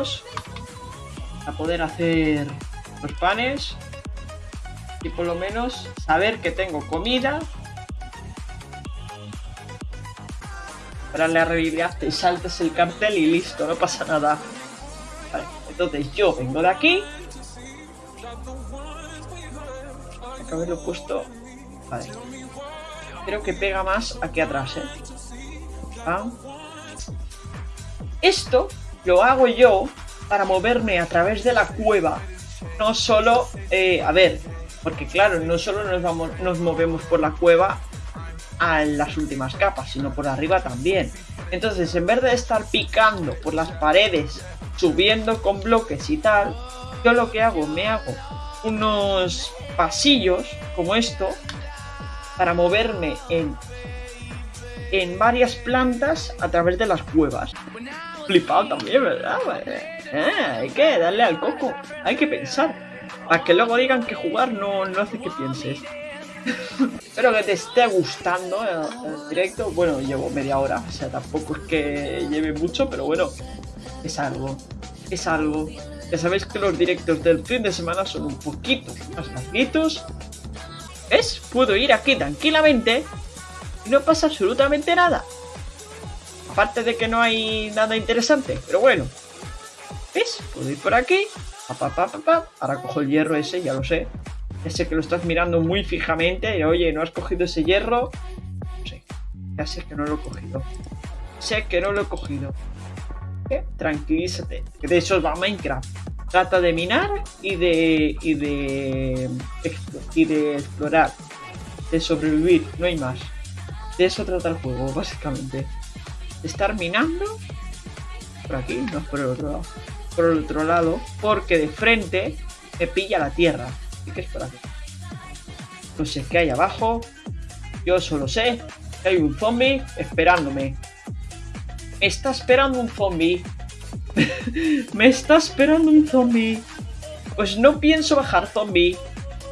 huevos para poder hacer los panes y por lo menos saber que tengo comida para la realidad te saltas el cartel y listo, no pasa nada. Vale, entonces yo vengo de aquí. Acabo haberlo puesto. Vale. Creo que pega más aquí atrás, ¿eh? Ah. Esto lo hago yo para moverme a través de la cueva. No solo, eh, a ver, porque claro, no solo nos, vamos, nos movemos por la cueva a las últimas capas, sino por arriba también. Entonces, en vez de estar picando por las paredes, subiendo con bloques y tal, yo lo que hago, me hago unos pasillos como esto para moverme en, en varias plantas a través de las cuevas. Flipado también, ¿verdad? Eh, hay que darle al coco, hay que pensar. Para que luego digan que jugar no, no hace que pienses. Espero que te esté gustando el, directo. Bueno, llevo media hora, o sea, tampoco es que lleve mucho, pero bueno, es algo. Es algo. Ya sabéis que los directos del fin de semana son un poquito más larguitos. ¿Ves? Puedo ir aquí tranquilamente y no pasa absolutamente nada. Aparte de que no hay nada interesante, pero bueno. ¿Ves? Puedo ir por aquí. Ahora cojo el hierro ese, ya lo sé. Ya sé que lo estás mirando muy fijamente. Y, Oye, ¿no has cogido ese hierro? No sé. Ya sé que no lo he cogido. Sé que no lo he cogido. ¿Qué? Tranquilízate. De eso va Minecraft. Trata de minar y de. y de. y de explorar. De sobrevivir. No hay más. De eso trata el juego, básicamente. Estar minando. Por aquí, no por el otro lado. Por el otro lado. Porque de frente me pilla la tierra. ¿Y qué es por aquí? No sé qué hay abajo. Yo solo sé que hay un zombie esperándome. Me está esperando un zombie. me está esperando un zombie. Pues no pienso bajar, zombie.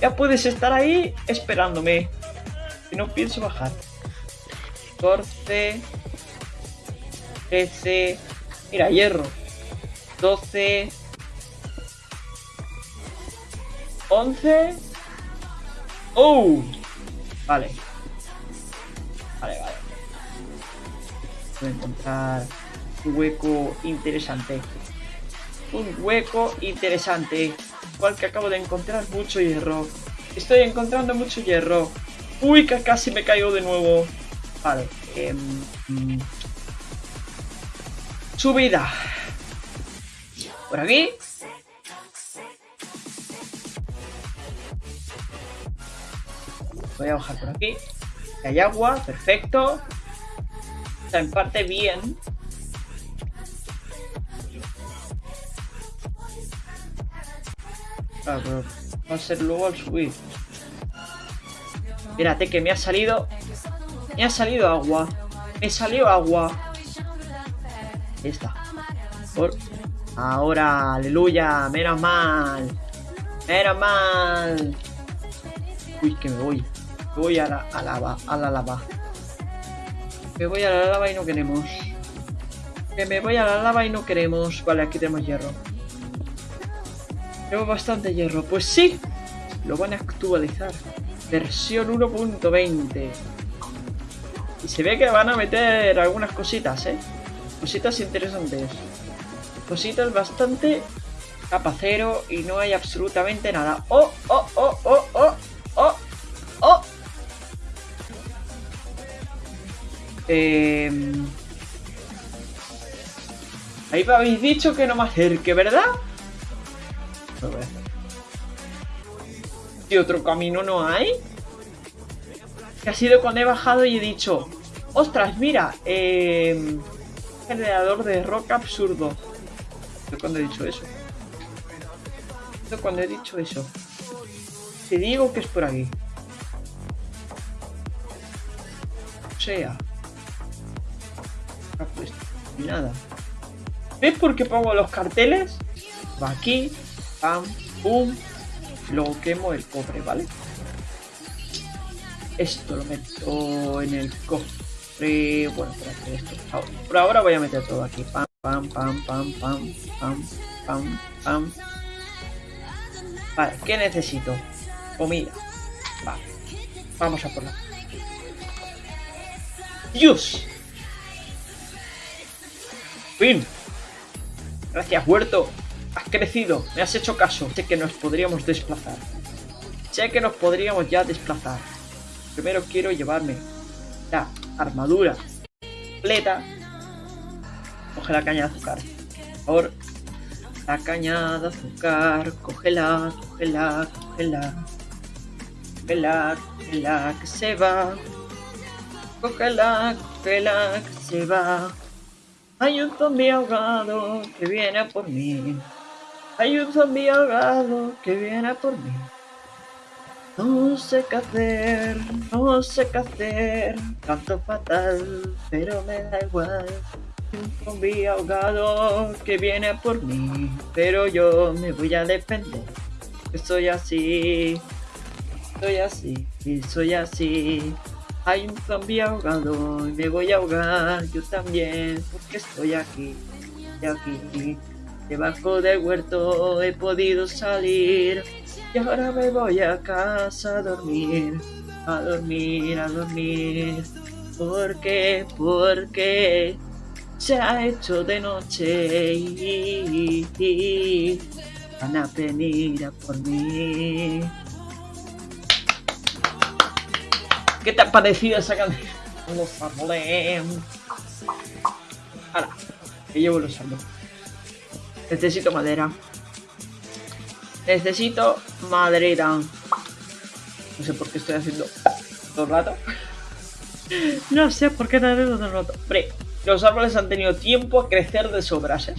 Ya puedes estar ahí esperándome. Que no pienso bajar. 14. 13. Mira, hierro. 12. 11. ¡Oh! Vale. Vale, vale. Voy a encontrar un hueco interesante. Un hueco interesante. Igual que acabo de encontrar mucho hierro. Estoy encontrando mucho hierro. Uy, que casi me caigo de nuevo. Vale. Eh, subida. Por aquí. Voy a bajar por aquí. Hay agua, perfecto. Está en parte bien. Va a ser luego al subir. Mírate que me ha salido... Me ha salido agua. Me salió agua. Está. Por... Ahora, aleluya. Menos mal. Menos mal. Uy, que me voy. Me voy a la, a lava, a la lava. Me voy a la lava y no queremos. Que me voy a la lava y no queremos. Vale, aquí tenemos hierro. Tenemos bastante hierro. Pues sí, lo van a actualizar. Versión 1.20. Y se ve que van a meter algunas cositas, ¿eh? Cositas interesantes. Cositas bastante capacero y no hay absolutamente nada. ¡Oh, oh, oh, oh, oh! ¡Oh! ¡Oh! Eh... Ahí me habéis dicho que no me acerque, ¿verdad? ¿Y otro camino no hay? Que ha sido cuando he bajado y he dicho ¡Ostras, mira! Eh, generador de roca absurdo. ¿Yo cuando he dicho eso? ¿Yo cuando he dicho eso? Te digo que es por aquí. O sea. Pues, nada. ¿Ves por qué pongo los carteles? Va aquí, pam, pum. Luego quemo el cobre, ¿vale? Esto lo meto en el cofre. Bueno, esto. Por ahora voy a meter todo aquí. Pam. Pam, pam, pam, pam, pam, pam, pam. Vale, ¿qué necesito? Comida. Vale. Vamos a por la. ¡Dios! ¡Fin! Gracias, huerto. Has crecido. Me has hecho caso. Sé que nos podríamos desplazar. Sé que nos podríamos ya desplazar. Primero quiero llevarme la armadura completa. Coge la caña de azúcar. Por favor. La caña de azúcar. Cógela, cógela, cógela. Cógela, cógela, que se va. Cógela, cógela, que se va. Hay un zombie ahogado que viene por mí. Hay un zombie ahogado que viene por mí. No sé qué hacer, no sé qué hacer, canto fatal, pero me da igual. Un zombie ahogado que viene por mí, pero yo me voy a defender. Soy así, soy así, y soy así. Hay un zombie ahogado y me voy a ahogar yo también, porque estoy aquí, y aquí. Debajo del huerto he podido salir y ahora me voy a casa a dormir, a dormir, a dormir. Porque, porque se ha hecho de noche y, van a venir a por mí. ¿Qué te ha parecido esa canción? Los árboles. Ahora, que llevo los árboles. Necesito madera. Necesito madera. No sé por qué estoy haciendo todo el rato. No sé por qué estoy haciendo todo el rato. Hombre, los árboles han tenido tiempo a crecer de sobras, ¿eh?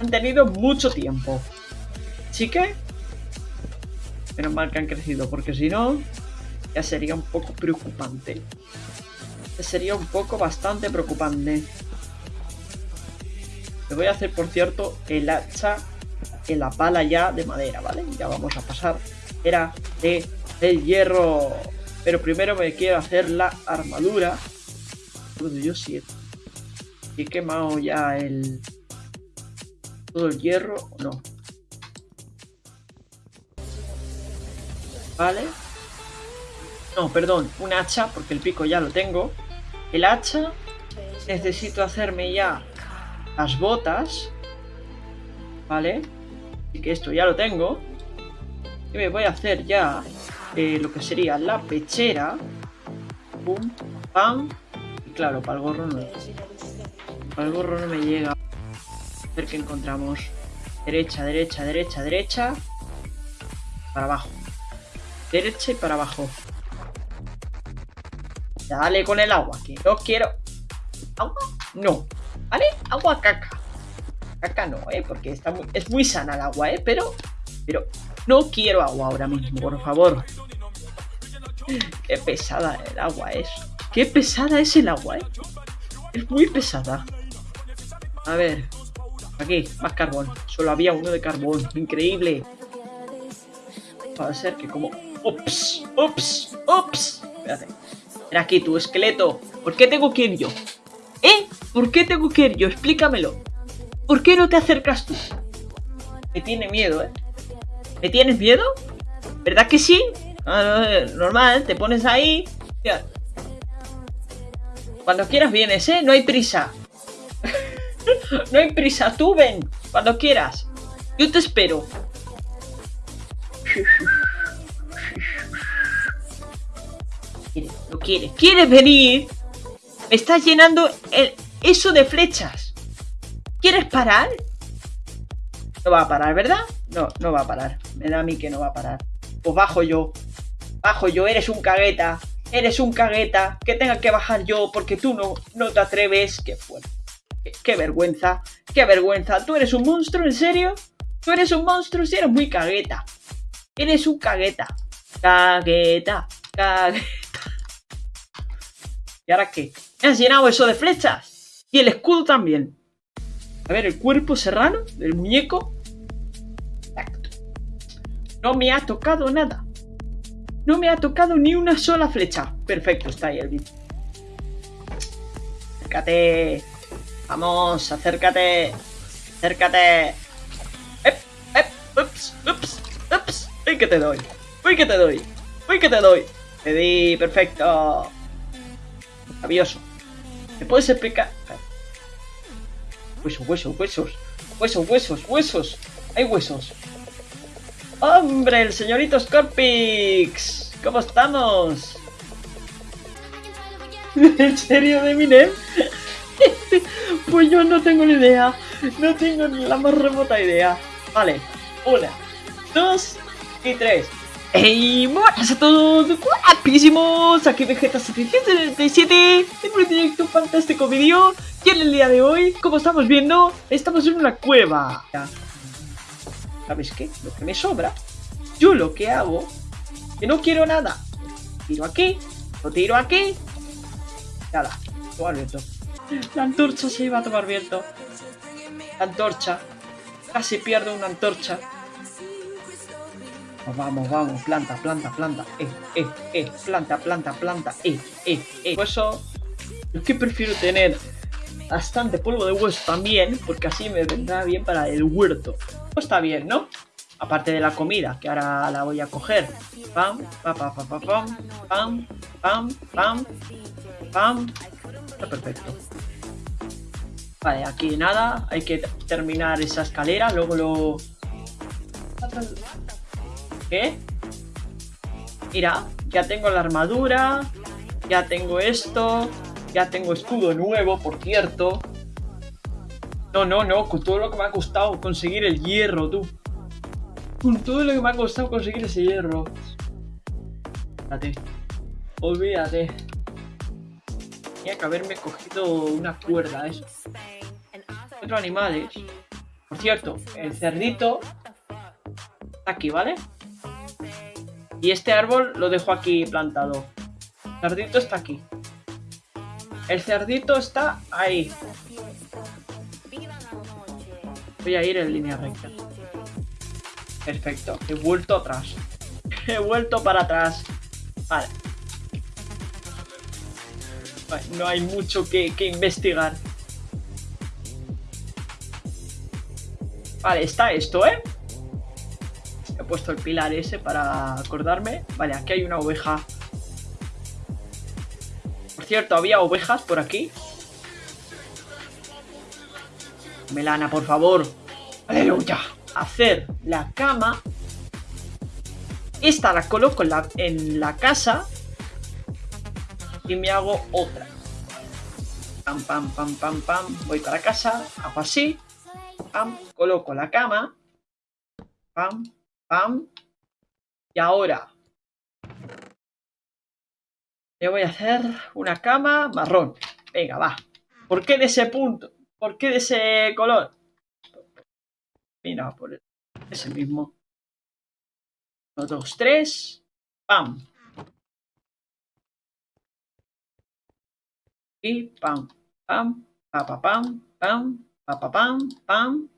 Han tenido mucho tiempo. Así que... Menos mal que han crecido, porque si no... Ya sería un poco preocupante. Ya sería un poco bastante preocupante. Me voy a hacer, por cierto, el hacha en la pala ya de madera, ¿vale? Ya vamos a pasar. Era de el hierro. Pero primero me quiero hacer la armadura. Yo siete. He quemado ya el... Todo el hierro o no. Vale. No, perdón, un hacha, porque el pico ya lo tengo. El hacha. Necesito hacerme ya las botas. ¿Vale? Que esto ya lo tengo. Y me voy a hacer ya eh, lo que sería la pechera. Pum, pam. Y claro, para el gorro no. Para el gorro no me llega. A ver qué encontramos. Derecha, derecha, derecha, derecha. Para abajo. Derecha y para abajo. Dale con el agua, que no quiero. ¿Agua? No. ¿Vale? Agua caca. Caca no, ¿eh? Porque está muy, es muy sana el agua, ¿eh? Pero, pero no quiero agua ahora mismo, por favor. Qué pesada el agua es. Qué pesada es el agua, ¿eh? Es muy pesada. A ver. Aquí, más carbón. Solo había uno de carbón. Increíble. A ser que como... ¡Ups! ¡Ups! ¡Ups! Espérate. Aquí, tu esqueleto. ¿Por qué tengo que ir yo? ¿Eh? ¿Por qué tengo que ir yo? Explícamelo. ¿Por qué no te acercas tú? Me tiene miedo, ¿eh? ¿Me tienes miedo? ¿Verdad que sí? normal, te pones ahí. Cuando quieras vienes, ¿eh? No hay prisa. no hay prisa, tú ven. Cuando quieras. Yo te espero. No quiere. ¿Quieres venir? Me estás llenando el, eso de flechas. ¿Quieres parar? No va a parar, ¿verdad? No, no va a parar. Me da a mí que no va a parar. Pues bajo yo. Bajo yo, eres un cagueta. Eres un cagueta. Que tenga que bajar yo porque tú no, no te atreves. Qué fuerte. Qué, vergüenza. Qué vergüenza. ¿Tú eres un monstruo? ¿En serio? ¿Tú eres un monstruo? Si eres muy cagueta. Eres un cagueta. Cagueta. Cagueta. ¿Y ahora qué? ¿Me has llenado eso de flechas? Y el escudo también. A ver, el cuerpo serrano del muñeco. Exacto. No me ha tocado nada. No me ha tocado ni una sola flecha. Perfecto, está ahí el bicho. Acércate. Vamos, acércate. Acércate. ¡Ep! ¡Ep! ¡Ups! ¡Ups! ¡Ups! ¡Uy, que te doy! ¡Uy, que te doy! ¡Uy, que te doy! Te di, perfecto. Maravilloso. ¿Me puedes explicar? Huesos, huesos, huesos. Huesos, huesos, huesos. Hay huesos. ¡Hombre, el señorito Scorpix! ¿Cómo estamos? ¿En serio, de Eminem? pues yo no tengo ni idea. No tengo ni la más remota idea. Vale, una, dos y tres. ¡Hey! Buenas a todos, guapísimos. Aquí Vegeta737 en un directo fantástico vídeo. Y en el día de hoy, como estamos viendo, estamos en una cueva. ¿Sabes qué? Lo que me sobra, yo lo que hago, que no quiero nada. Tiro aquí, lo tiro aquí. Nada, tomar viento. La antorcha se iba a tomar viento. La antorcha. Casi pierdo una antorcha vamos, vamos, planta, planta, planta, eh, eh, eh, planta, planta, planta, eh, eh, eh. Por eso, yo que prefiero tener bastante polvo de hueso también, porque así me vendrá bien para el huerto. Pues está bien, ¿no? Aparte de la comida, que ahora la voy a coger. Pam, pa, pa, pa, pa, pam, pam, pam, pam, pam. Está perfecto. Vale, aquí nada, hay que terminar esa escalera, luego lo... ¿Qué? Mira, ya tengo la armadura, ya tengo esto, ya tengo escudo nuevo, por cierto. No, no, no, con todo lo que me ha costado conseguir el hierro, tú. Con todo lo que me ha costado conseguir ese hierro. Olvídate. Olvídate. Tenía que haberme cogido una cuerda, eso. Otros animales. Por cierto, el cerdito está aquí, ¿vale? Y este árbol lo dejo aquí plantado. El cerdito está aquí. El cerdito está ahí. Voy a ir en línea recta. Perfecto. He vuelto atrás. He vuelto para atrás. Vale. No hay mucho que, que investigar. Vale, está esto, ¿eh? Puesto el pilar ese para acordarme. Vale, aquí hay una oveja cierto, había ovejas por aquí. Melana, por favor. Aleluya. Hacer la cama. Esta la coloco en la, en la casa. Y me hago otra. Pam, pam, pam, pam, pam. Voy para casa. Hago así. Pam. Coloco la cama. Pam, pam. Y ahora le voy a hacer una cama marrón. Venga, va. ¿Por qué de ese punto? ¿Por qué de ese color? Mira, por ese mismo. Uno, dos, tres. ¡Pam! Y pam, pam, pa, pa, pam, pam, pa, pa, pam, pam,